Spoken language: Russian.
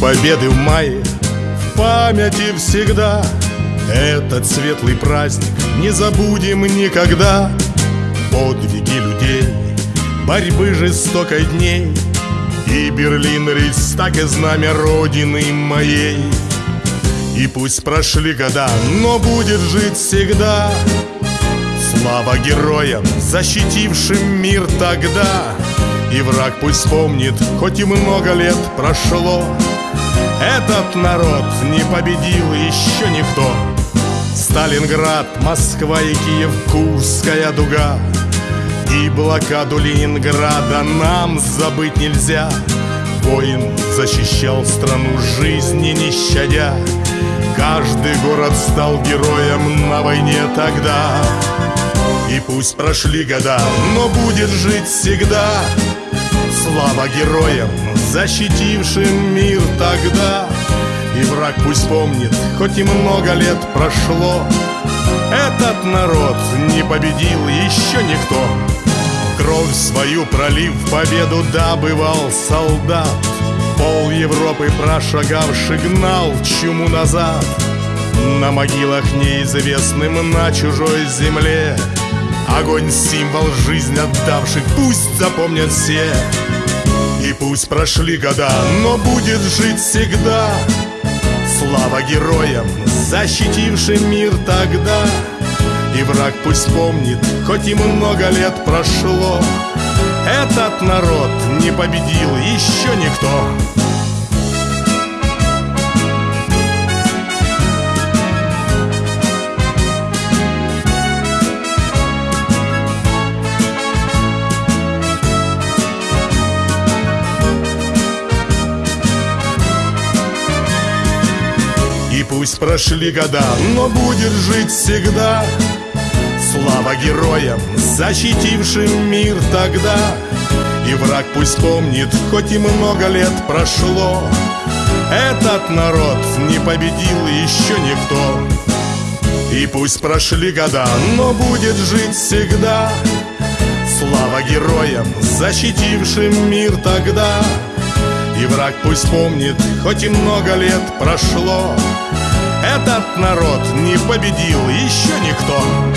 победы в мае. В памяти всегда Этот светлый праздник. Не забудем никогда Подвиги людей Борьбы жестокой дней. И Берлин, Рейхстаг и знамя Родины моей. И пусть прошли года, но будет жить всегда Слава героям, защитившим мир тогда И враг пусть помнит, хоть и много лет прошло. Этот народ не победил еще никто. Сталинград, Москва и Киев, Курская дуга. И блокаду Ленинграда нам забыть нельзя. Воин защищал страну жизни не щадя. Каждый город стал героем на войне тогда. И пусть прошли года, но будет жить всегда Слава героям, защитившим мир тогда. И враг пусть помнит, хоть и много лет прошло. Этот народ не победил еще никто. Кровь свою пролив победу добывал солдат. Пол Европы прошагавший гнал чуму назад. На могилах неизвестным на чужой земле. Огонь — символ жизни отдавших, пусть запомнят все пусть прошли года, но будет жить всегда. Слава героям, защитившим мир тогда. И враг пусть помнит, хоть и много лет прошло. Этот народ не победил еще никто пусть прошли года, но будет жить всегда. Слава героям, защитившим мир тогда. И враг пусть помнит, хоть и много лет прошло. Этот народ не победил еще никто. И пусть прошли года, но будет жить всегда. Слава героям, защитившим мир тогда. И враг пусть помнит, хоть и много лет прошло Этот народ не победил еще никто